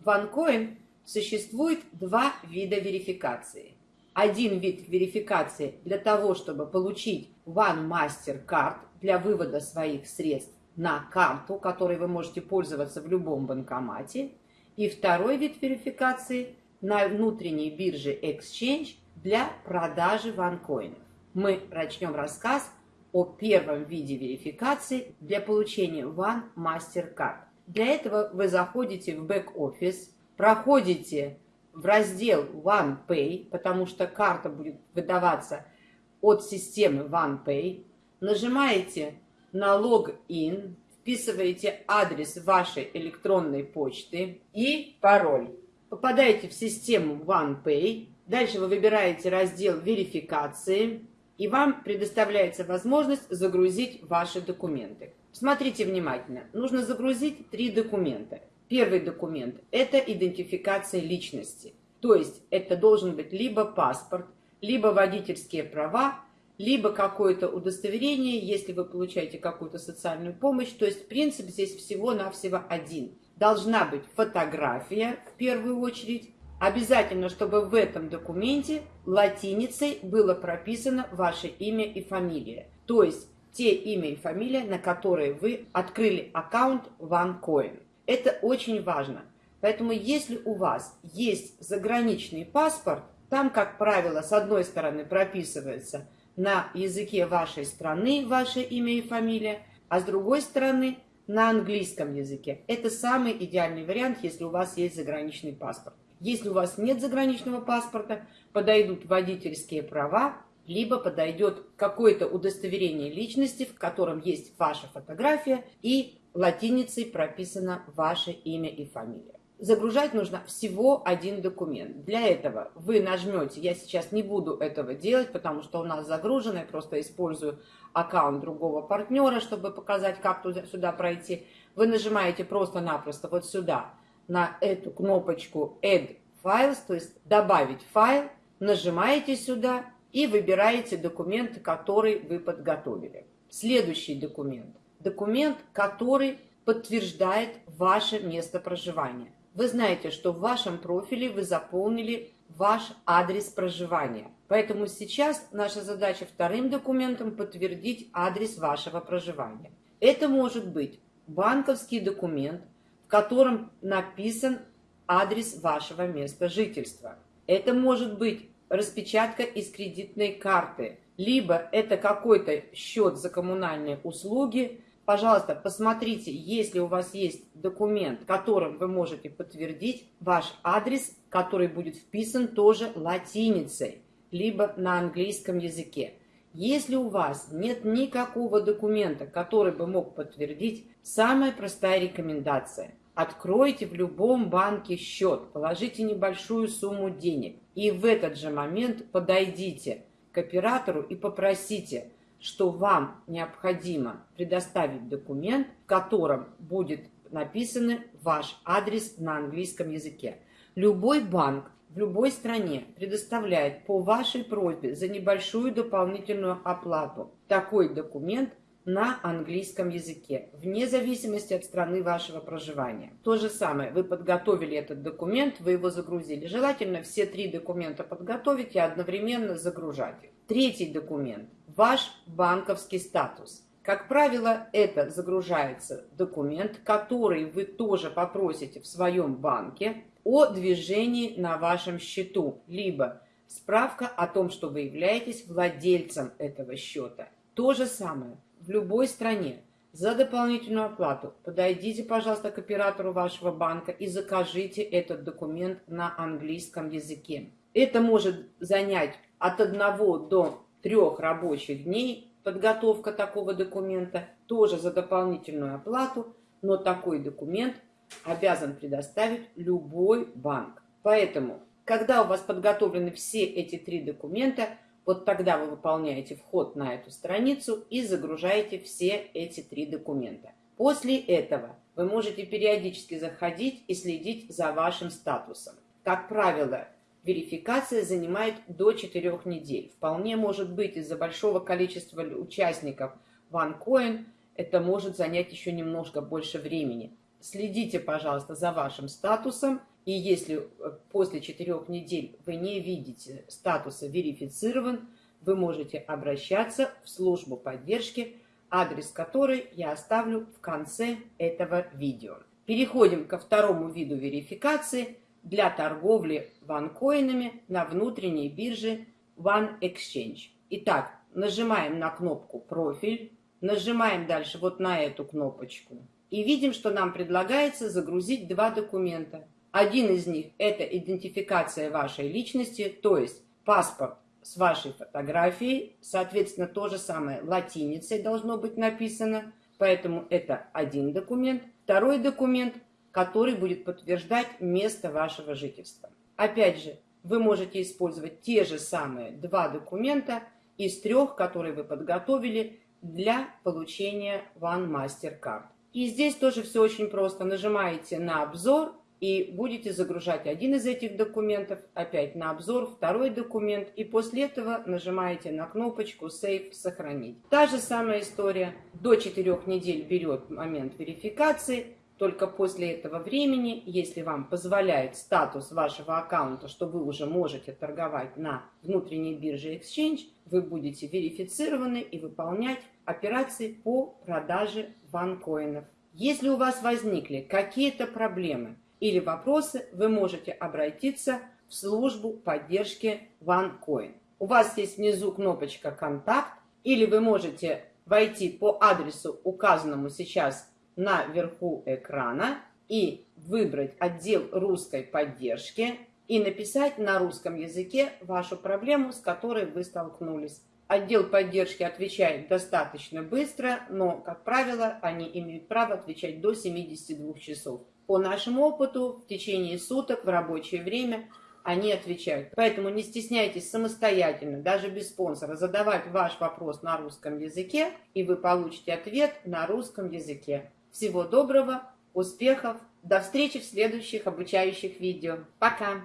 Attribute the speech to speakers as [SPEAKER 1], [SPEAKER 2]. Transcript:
[SPEAKER 1] В OneCoin существует два вида верификации. Один вид верификации для того, чтобы получить One Mastercard для вывода своих средств на карту, которой вы можете пользоваться в любом банкомате. И второй вид верификации на внутренней бирже Exchange для продажи ванкоинов. Мы начнем рассказ о первом виде верификации для получения One Mastercard. Для этого вы заходите в бэк-офис, проходите в раздел OnePay, потому что карта будет выдаваться от системы OnePay, нажимаете на логин, вписываете адрес вашей электронной почты и пароль. Попадаете в систему OnePay, дальше вы выбираете раздел верификации, и вам предоставляется возможность загрузить ваши документы. Смотрите внимательно. Нужно загрузить три документа. Первый документ – это идентификация личности. То есть это должен быть либо паспорт, либо водительские права, либо какое-то удостоверение, если вы получаете какую-то социальную помощь. То есть принцип здесь всего-навсего один. Должна быть фотография в первую очередь. Обязательно, чтобы в этом документе латиницей было прописано ваше имя и фамилия. То есть те имя и фамилия, на которые вы открыли аккаунт OneCoin. Это очень важно. Поэтому если у вас есть заграничный паспорт, там, как правило, с одной стороны прописывается – на языке вашей страны ваше имя и фамилия, а с другой стороны на английском языке. Это самый идеальный вариант, если у вас есть заграничный паспорт. Если у вас нет заграничного паспорта, подойдут водительские права, либо подойдет какое-то удостоверение личности, в котором есть ваша фотография и латиницей прописано ваше имя и фамилия загружать нужно всего один документ. Для этого вы нажмете, я сейчас не буду этого делать, потому что у нас загружено, я просто использую аккаунт другого партнера, чтобы показать, как туда, сюда пройти. Вы нажимаете просто-напросто вот сюда, на эту кнопочку Add Files, то есть добавить файл, нажимаете сюда и выбираете документ, который вы подготовили. Следующий документ. Документ, который подтверждает ваше место проживания. Вы знаете, что в вашем профиле вы заполнили ваш адрес проживания. Поэтому сейчас наша задача вторым документом подтвердить адрес вашего проживания. Это может быть банковский документ, в котором написан адрес вашего места жительства. Это может быть распечатка из кредитной карты, либо это какой-то счет за коммунальные услуги, Пожалуйста, посмотрите, если у вас есть документ, которым вы можете подтвердить ваш адрес, который будет вписан тоже латиницей, либо на английском языке. Если у вас нет никакого документа, который бы мог подтвердить, самая простая рекомендация. Откройте в любом банке счет, положите небольшую сумму денег и в этот же момент подойдите к оператору и попросите – что вам необходимо предоставить документ, в котором будет написан ваш адрес на английском языке. Любой банк в любой стране предоставляет по вашей просьбе за небольшую дополнительную оплату такой документ на английском языке, вне зависимости от страны вашего проживания. То же самое, вы подготовили этот документ, вы его загрузили. Желательно все три документа подготовить и одновременно загружать их. Третий документ – ваш банковский статус. Как правило, это загружается документ, который вы тоже попросите в своем банке о движении на вашем счету, либо справка о том, что вы являетесь владельцем этого счета. То же самое в любой стране. За дополнительную оплату подойдите, пожалуйста, к оператору вашего банка и закажите этот документ на английском языке. Это может занять от одного до трех рабочих дней подготовка такого документа, тоже за дополнительную оплату, но такой документ обязан предоставить любой банк. Поэтому, когда у вас подготовлены все эти три документа, вот тогда вы выполняете вход на эту страницу и загружаете все эти три документа. После этого вы можете периодически заходить и следить за вашим статусом. Как правило, верификация занимает до 4 недель. Вполне может быть из-за большого количества участников OneCoin это может занять еще немножко больше времени. Следите, пожалуйста, за вашим статусом И если э, после четырех недель вы не видите статуса «верифицирован», вы можете обращаться в службу поддержки, адрес которой я оставлю в конце этого видео. Переходим ко второму виду верификации для торговли ванкоинами на внутренней бирже One Exchange. Итак, нажимаем на кнопку «Профиль», нажимаем дальше вот на эту кнопочку и видим, что нам предлагается загрузить два документа. Один из них – это идентификация вашей личности, то есть паспорт с вашей фотографией, соответственно, то же самое латиницей должно быть написано, поэтому это один документ. Второй документ, который будет подтверждать место вашего жительства. Опять же, вы можете использовать те же самые два документа из трех, которые вы подготовили для получения One MasterCard. И здесь тоже все очень просто. Нажимаете на обзор и будете загружать один из этих документов, опять на обзор, второй документ, и после этого нажимаете на кнопочку Save «Сохранить». Та же самая история. До 4 недель берет момент верификации, только после этого времени, если вам позволяет статус вашего аккаунта, что вы уже можете торговать на внутренней бирже Exchange, вы будете верифицированы и выполнять операции по продаже ванкоинов. Если у вас возникли какие-то проблемы, или вопросы, вы можете обратиться в службу поддержки OneCoin. У вас есть внизу кнопочка «Контакт», или вы можете войти по адресу, указанному сейчас наверху экрана, и выбрать отдел русской поддержки и написать на русском языке вашу проблему, с которой вы столкнулись. Отдел поддержки отвечает достаточно быстро, но, как правило, они имеют право отвечать до 72 часов. По нашему опыту, в течение суток в рабочее время они отвечают. Поэтому не стесняйтесь самостоятельно, даже без спонсора, задавать ваш вопрос на русском языке, и вы получите ответ на русском языке. Всего доброго, успехов, до встречи в следующих обучающих видео. Пока!